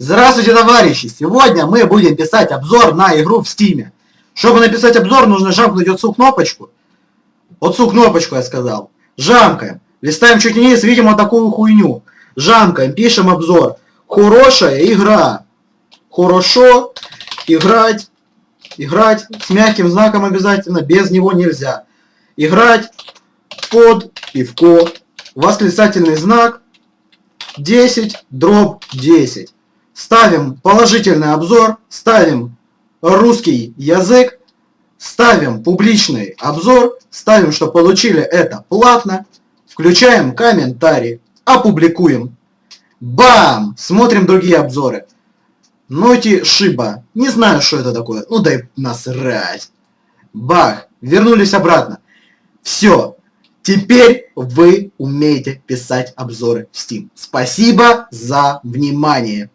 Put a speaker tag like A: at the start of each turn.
A: Здравствуйте, товарищи! Сегодня мы будем писать обзор на игру в Стиме. Чтобы написать обзор, нужно жамкнуть отцу кнопочку. Отцу кнопочку я сказал. Жамкаем. Листаем чуть вниз, видим вот такую хуйню. Жамкаем, пишем обзор. Хорошая игра. Хорошо играть. Играть с мягким знаком обязательно, без него нельзя. Играть под пивко. Восклицательный знак 10 дробь 10. Ставим положительный обзор, ставим русский язык, ставим публичный обзор, ставим, что получили это платно, включаем комментарий, опубликуем. Бам! Смотрим другие обзоры. Ноти Шиба. Не знаю, что это такое. Ну дай насрать. Бах! Вернулись обратно. Все. Теперь вы умеете писать обзоры в Steam. Спасибо за внимание.